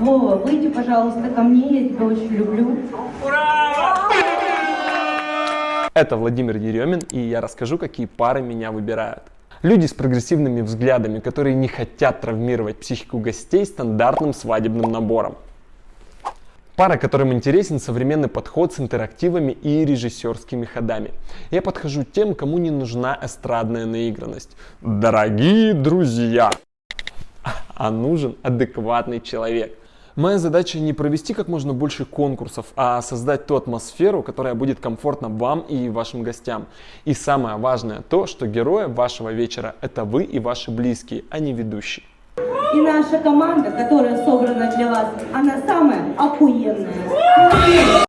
Вова, выйди, пожалуйста, ко мне, я тебя очень люблю. Это Владимир Еремин, и я расскажу, какие пары меня выбирают. Люди с прогрессивными взглядами, которые не хотят травмировать психику гостей стандартным свадебным набором. Пара, которым интересен современный подход с интерактивами и режиссерскими ходами. Я подхожу тем, кому не нужна эстрадная наигранность. Дорогие друзья! А нужен адекватный человек. Моя задача не провести как можно больше конкурсов, а создать ту атмосферу, которая будет комфортна вам и вашим гостям. И самое важное то, что герои вашего вечера – это вы и ваши близкие, а не ведущий. И наша команда, которая собрана для вас, она самая охуенная.